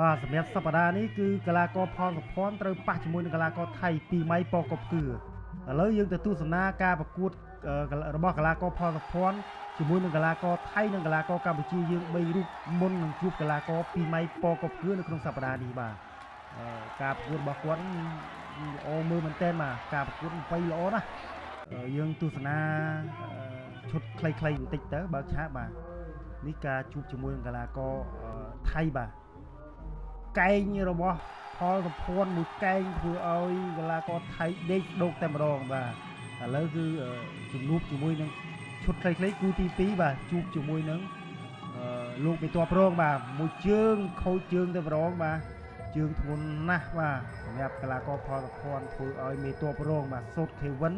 បាទសម្រាប់សប្តាហ៍នេះគឺកីឡាករផលសុភ័ណ្ឌត្រូវប៉ះជាមួយនឹងកីឡាករថៃពីម៉ៃប៉កបគឺឥឡូវយើងទៅទស្សនាការប្រកួតអឺរបស់កីឡាករផលសុភ័ណ្ឌជាមួយនឹងកីឡាករថៃនិងកីឡាករកម្ពុជាយើង3រូបមុននឹងជួបកីឡាករពីម៉ៃប៉កបគឺនៅក្នុងសប្តាហ៍នេះបាទអឺការប្រកួតរបស់គាត់ល្អមើលមែនទែនបាទការប្រកួតបីល្អណាស់អឺយើងទស្សនាអឺឈុតខ្លីៗបន្តិចទៅបើកឆាកបាទនេះការជួបជាមួយនឹងកីឡាករអឺថៃបាទ កែងរបស់ផលសុភ័ណ្ឌមួយកែងធ្វើឲ្យកីឡាករថៃដេកដោកតែម្ដងបាទឥឡូវគឺអឺជំនួបជាមួយនឹងឈុតខ្លីៗគូទី2បាទជួបជាមួយនឹងអឺលោកមេតបរងបាទមួយជើងខូចជើងតែម្ដងបាទជើងធ្ងន់ណាស់បាទសម្រាប់កីឡាករផលសុភ័ណ្ឌធ្វើឲ្យមេតបរងបាទសូតខេវិន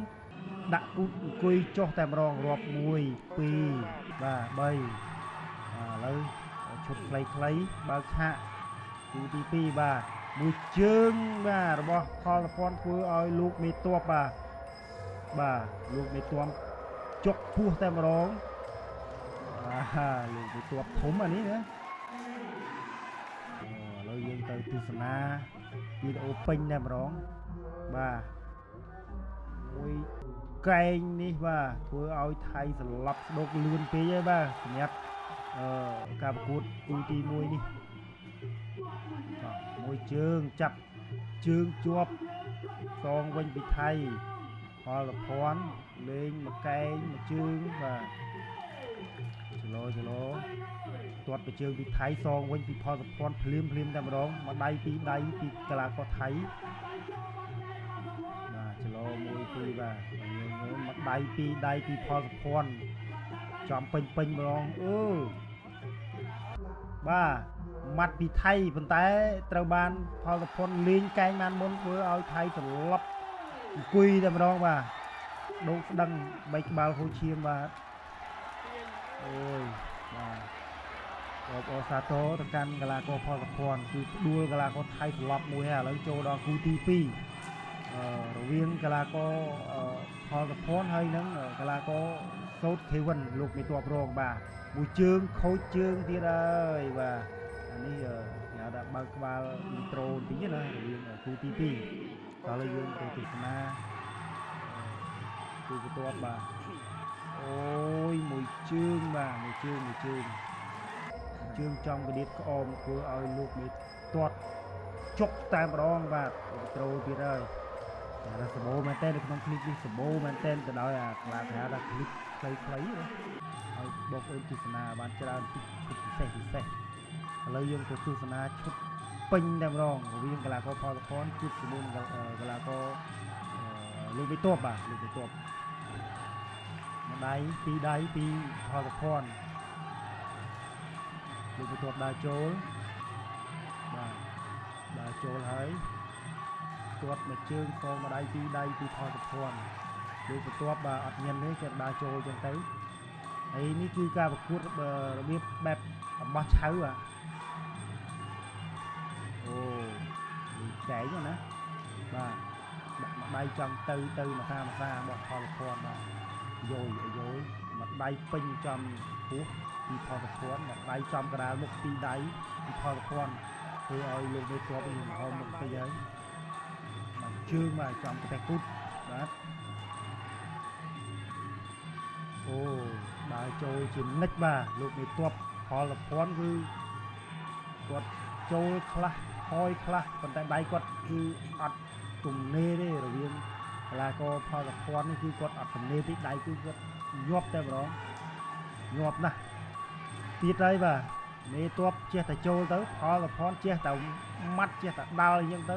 ដាក់គូតអង្គុយចុះតែម្ដងរាប់1 2បាទ3បាទឥឡូវឈុតខ្លីៗបើកឆាក គូទី2បាទមួយជើងបាទរបស់ផលពន្ធធ្វើឲ្យលោកមេតបបាទបាទលោកមេតបចុកពោះតែម្ដងបាទលោកមេតបធំអានេះណាអូឥឡូវយើងទៅទស្សនាវីដេអូពេញតែម្ដងបាទមួយកែងនេះបាទធ្វើឲ្យថៃសន្លប់ស្ដុកលឿនពេកហើយបាទសម្រាប់អឺការប្រកួតគូទី1នេះបាទ មួយជើងចាប់ជើងជាប់សងវិញពីថៃផលភ័ណ្ឌលេងមួយកែងមួយជើងបាទចលោចលោទាត់ពីជើងពីថៃសងវិញពីផលភ័ណ្ឌភ្លាមភ្លាមតែម្ដងមកដៃពីរដៃពីកីឡាករថៃបាទចលោមួយពីរបាទយើងមើលមកដៃពីរដៃពីផលភ័ណ្ឌចំពេញពេញម្ដងអឺបាទ ម៉ាត់ពីថៃប៉ុន្តែត្រូវបានផលសុភ័ណ្ឌលេងកែងបានមុនធ្វើឲ្យថៃត្រឡប់អង្គុយតែម្ដងបាទដងស្ដឹងបីក្បាលហូរឈាមបាទអូយបាទអបអរសាទរទៅកាន់កីឡាករផលសុភ័ណ្ឌគឺផ្ដួលកីឡាករថៃត្រឡប់មួយហើយឥឡូវចូលដល់គូទី2អឺរវាងកីឡាករអឺផលសុភ័ណ្ឌហើយនឹងកីឡាករសូតខេវិនលោកមេតបរងបាទមួយជើងខូចជើងទៀតហើយបាទ អានេះគេហៅថាបើកក្បាលអ៊ីនត្រូបន្តិចណារវាងគូទី2ដល់យើងទៅទស្សនាគូបន្ទាប់បាទអូយមួយជើងបាទមួយជើងមួយជើងជើងចំកដៀបក្អមធ្វើឲ្យលោកមេទាត់ជុកតែម្ដងបាទអ៊ីនត្រូទៀតហើយតែសម្បូរមែនតើនៅក្នុងគ្លីបនេះសម្បូរមែនតើទៅដោយអាក្លាគេហៅថាគ្លីបខ្លីៗហើយបងប្អូនទស្សនាបានច្រើនពិសេសពិសេស ឥឡូវយើងទៅទស្សនាឈុតពេញតែម្ដងរវាងកីឡាករផលសុភ័ណ្ឌជួបជាមួយនឹងកីឡាករអឺលោកវិទបបាទលោកវិទបមួយដៃពីរដៃពីផលសុភ័ណ្ឌលោកវិទបដើរចូលបាទដើរចូលហើយទាត់មួយជើងកងមួយដៃពីរដៃពីផលសុភ័ណ្ឌលោកវិទបបាទអត់ញ៉ាំទេគេដើរចូលចឹងទៅហើយនេះគឺការប្រកួតរបៀបបែបអំបោះឆៅអាអូ នេះកែងណាបាទដាក់មួយដៃចង់ទៅទៅមកសាមកសាបោះផលភ័ណ្ឌបាទយោយយោយមួយដៃពេញចំពោះពីផលភ័ណ្ឌមួយដៃចំកណ្ដាលមុខពីរដៃពីផលភ័ណ្ឌធ្វើឲ្យលោកមេទ័ពនេះហមមុខទៅហើយបាទជើងបាទចំប្រទេសគុតបាទអូដើរចូលជានិច្ចបាទលោកមេតបផលភ័ណ្ឌគឺគាត់ចូលខ្លះ ហយខ្លះប៉ុន្តែដៃគាត់គឺអត់ទំនេរទេរវាងកីឡាករផលភ័ណ្ឌនេះគឺគាត់អត់ទំនេរទេដៃគឺគាត់ញាប់តែម្ដងញាប់ណាស់ទៀតហើយបាទមេតបចេះតែចូលទៅផលភ័ណ្ឌចេះតែម៉ាត់ចេះតែដាល់អញ្ចឹងទៅ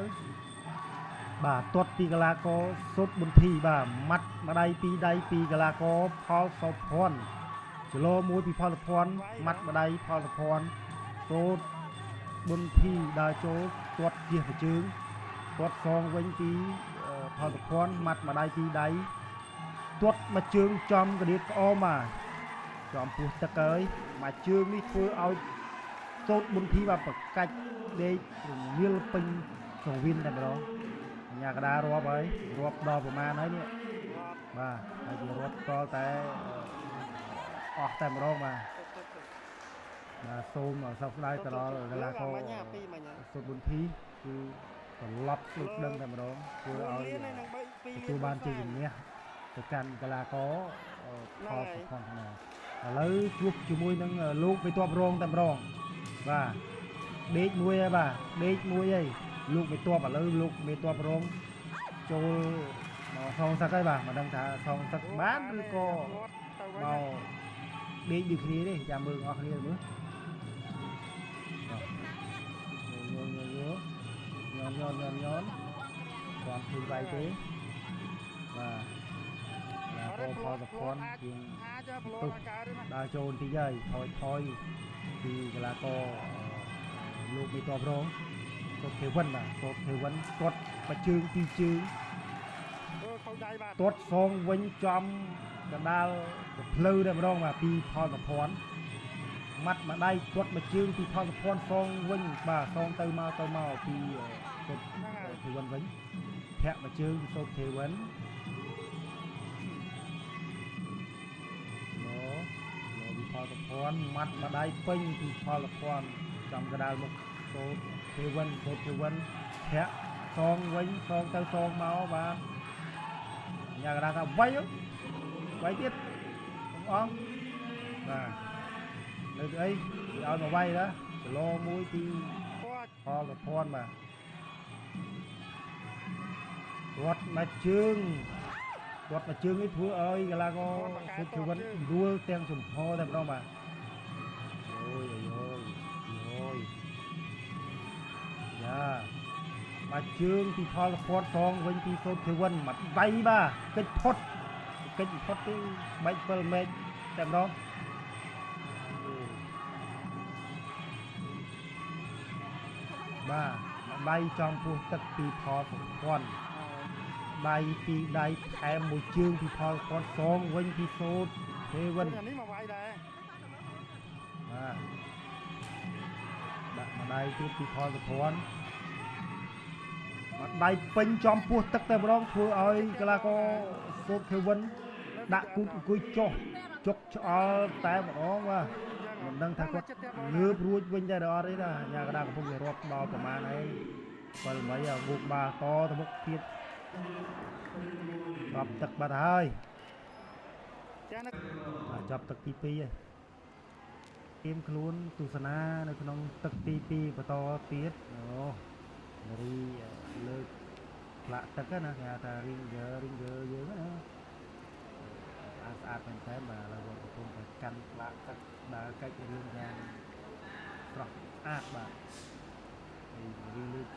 បាទទាត់ពីកីឡាករសុតប៊ុនធីបាទម៉ាត់ម្ដាយពីរដៃពីកីឡាករផលសោភ័ណ្ឌចលោមួយពីផលភ័ណ្ឌម៉ាត់ម្ដាយផលភ័ណ្ឌសូត ប៊ុនធីដើរចូលទាត់ជះប្រជើងទាត់សងវិញពីអឺផលភ័ណ្ឌម៉ាត់ម្ដាយពីរដៃទាត់មួយជើងចំកដៀតក្អមបាទចំពោះទឹកហើយមួយជើងនេះធ្វើឲ្យសូតប៊ុនធីបាទប្រកាច់ដេករងាលពេញសងវៀនតែម្ដងអញ្ញាកដារាប់ហើយរាប់ដល់ប្រមាណហើយនេះបាទហើយវារាប់តតែអឺអស់តែម្ដងបាទ បាទសូមសោកស្ដាយទៅដល់កីឡាករមាញ់ពីមាញ់សុទ្ធបុនធីគឺត្រឡប់ដូចដឹងតែម្ដងធ្វើឲ្យនឹង3 2ទទួលបានជ័យជំនះទៅកាន់កីឡាករអឺផលសុផាន់ថ្នាឥឡូវជួបជាមួយនឹងលោកបេតបរងតែម្ដងបាទដេកមួយហើយបាទដេកមួយហើយលោកបេតបឥឡូវលោកបេតបរងចូលមកសងសឹកហើយបាទមិនដឹងថាសងសឹកបានឬក៏មកដេកដូចគ្នាទេចាំមើលអស់គ្នាមើល ញោមញោមញោមគាត់ធូរវាយទេបាទបាទផលផលប្រព័ន្ធជាងទុកដើរចូលបន្តិចហើយថយថយពីកីឡាករលោកមេតបរងគាត់ទេវិនបាទគាត់ទេវិនគាត់បាជើងពីរជើងគាត់សងវិញចំកណ្ដាលទៅផ្លូវតែម្ដងបាទពីផលប្រព័ន្ធ ម៉ាត់មួយដៃទាត់មួយជើងពីផលសភ័នសងវិញបាទសងទៅមកទៅមកពីសូតហ្នឹងហើយទេវិនវិញធាក់មួយជើងពីសូតទេវិនលោលោពីផលសភ័នម៉ាត់មួយដៃពេញពីផលសភ័នចំកណ្ដាលមុខសូតទេវិនសូតទេវិនធាក់សងវិញសងទៅសងមកបាទ nhà người ta ថាវាយវាយទៀតបងអង្គបាទ នៅស្អីគេឲ្យមកវាយណាគីឡូមួយពីគាត់ផលប្រភ័ណ្ឌបាទគាត់មកជើងគាត់មកជើងនេះធ្វើឲ្យកីឡាករសុខជីវិតដួលទាំងចំហតែម្ដងបាទអូយអូយអូយយ៉ាមកជើងពីផលប្រភ័ណ្ឌសងវិញពីសុខជីវិតមកដៃបាទកិច្ចផុតកិច្ចផុតទី3 7ម៉ែត្រតែម្ដង បាទដៃចំពោះទឹកពីផលប្រព័ន្ធដៃពីដៃថែមមួយជើងពីផលប្រព័ន្ធសងវិញពីសូតទេវិនអានេះមកវាយដែរបាទដាក់មួយដៃទៀតពីផលប្រព័ន្ធមួយដៃពេញចំពោះទឹកតែម្ដងធ្វើឲ្យកីឡាករសូតទេវិនដាក់គូតអង្គុយចុះចុកឆ្អល់តែម្ដងបាទ មិនដឹងថាគាត់ងើបរួចវិញដែរឬអត់ទេណាញ៉ាកដាកំពុងតែរាប់ដល់ប្រមាណហើយ7មីអាមុខបាតទៅមុខទៀតរាប់ទឹកបាត់ហើយចាណាបាទចាប់ទឹកទី2ហើយទៀមខ្លួនទស្សនានៅក្នុងទឹកទី2បន្តទៀតអូនារីលើកផ្លាក់ទឹកហ្នឹងណាគេហៅថា ringer ringer យើងហ្នឹងណា ស្អាតស្អាតមែនតើបាទឥឡូវគាត់កំពុងតែកាន់ផ្លាក់ទឹកដើរកិច្ចរឿងយ៉ាងស្រស់ស្អាតបាទហើយរីលើក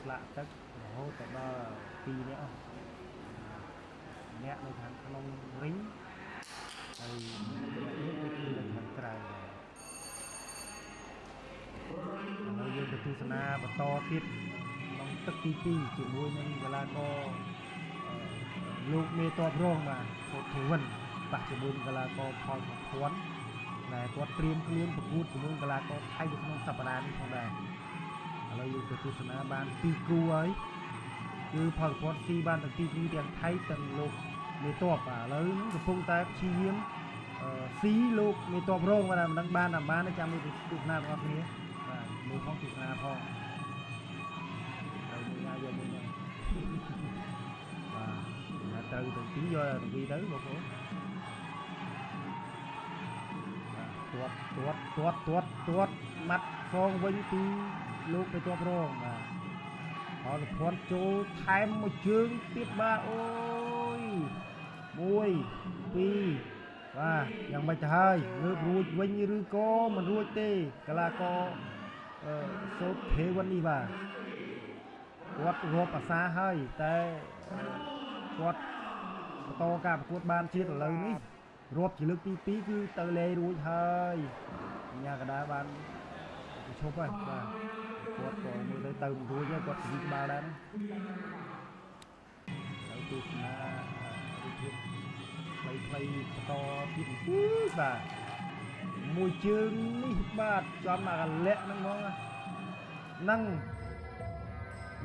ផ្លាក់ទឹករហូតទៅដល់2នាក់អស់ម្នាក់នៅខាងក្នុងរីងហើយនេះគឺនៅខាងក្រៅហើយយើងទៅទស្សនាបន្តទៀតក្នុងទឹកទី2ជាមួយនឹងកីឡាករអឺលោកមេតបរងបាទកូតធីវិន បាក់ជាមួយនឹងកីឡាករផលសុភ័ណ្ឌដែលគាត់ត្រៀមខ្លួនប្រកួតជាមួយនឹងកីឡាករថៃនៅក្នុងសប្តាហ៍នេះផងដែរឥឡូវយើងទៅទស្សនាបាន2គូហើយគឺផលសុភ័ណ្ឌស៊ីបានទាំងពីរគូទាំងថៃទាំងលោកមេតបបាទឥឡូវហ្នឹងកំពុងតែព្យាយាមអឺស៊ីលោកមេតបរងបាទមិនដឹងបានតាមបានទេចាំមើលទស្សនាបងប្អូនគ្នាបាទមើលផងទស្សនាផងហើយមើលណាយកមើលណាបាទតែត្រូវទាំងពីរយកទាំងពីរទៅបងប្អូន ទទាត់ទាត់ទាត់ទាត់ទាត់ម៉ាត់សងវិញពីលោកមេតបរងបាទអរភ័ណ្ឌចូលថែមមួយជើងទៀតបាទអូយមួយពីរបាទយ៉ាងម៉េចទៅហើយលើករួចវិញឬក៏មិនរួចទេកីឡាករអឺសូតភេវិននេះបាទគាត់រាប់អាសាហើយតែគាត់បន្តការប្រកួតបានជាតិឥឡូវនេះ រាប់ជាលើកទី2គឺទៅលេរួចហើយញ៉ាកដាបានទៅឈប់ហើយបាទគាត់ក៏មើលទៅទៅមិនរួចហើយគាត់ជីក្បាលដែរហើយទស្សនារូបភាពផ្លៃផ្លៃបន្តទៀតទៀតបាទមួយជើងនេះបាទចំអាកលៈហ្នឹងហ្មងហ្នឹង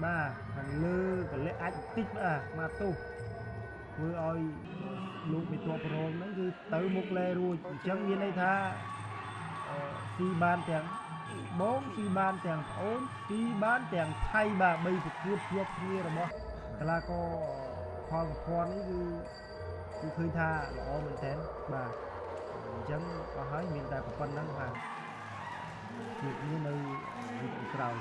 បាទខាងលើកលៈអាចបន្តិចបាទមកទោសធ្វើឲ្យ លោកមេតបរងហ្នឹងគឺទៅមុខលែរួចអញ្ចឹងមានន័យថាអអឺស៊ីបានទាំងបងស៊ីបានទាំងប្អូនស៊ីបានទាំងថៃបាទបីប្រកួតជាប់គ្នារបស់កីឡាករផលប្រព័ន្ធនេះគឺគឺឃើញថាល្អមែនទែនបាទអញ្ចឹងអស់ហើយមានតែប៉ុណ្្នឹងបាទជួបគ្នានៅវីដេអូក្រោយ